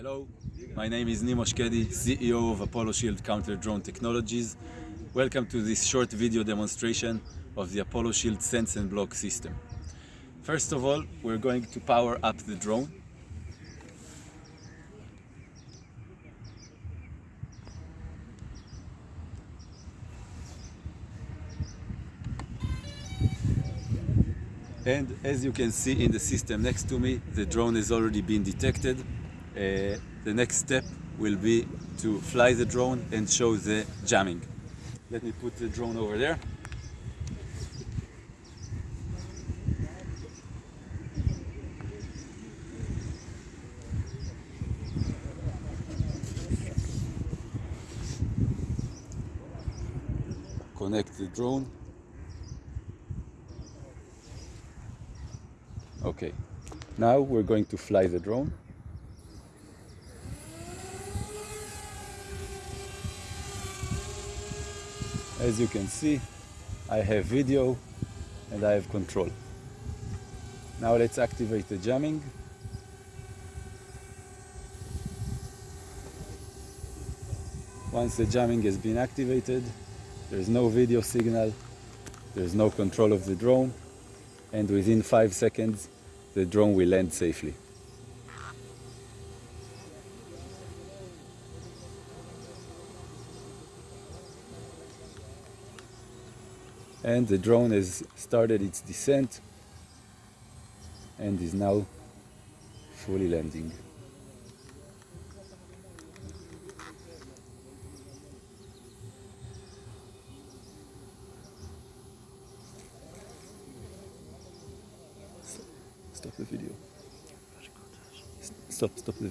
Hello, my name is Nimo Shkedi, CEO of Apollo Shield Counter Drone Technologies. Welcome to this short video demonstration of the Apollo Shield Sense and Block system. First of all, we're going to power up the drone. And as you can see in the system next to me, the drone has already been detected. Uh, the next step will be to fly the drone and show the jamming. Let me put the drone over there. Connect the drone. Okay, now we're going to fly the drone. As you can see, I have video and I have control. Now let's activate the jamming. Once the jamming has been activated, there's no video signal, there's no control of the drone, and within five seconds, the drone will land safely. And the drone has started its descent and is now fully landing. Stop the video. Stop, stop the video.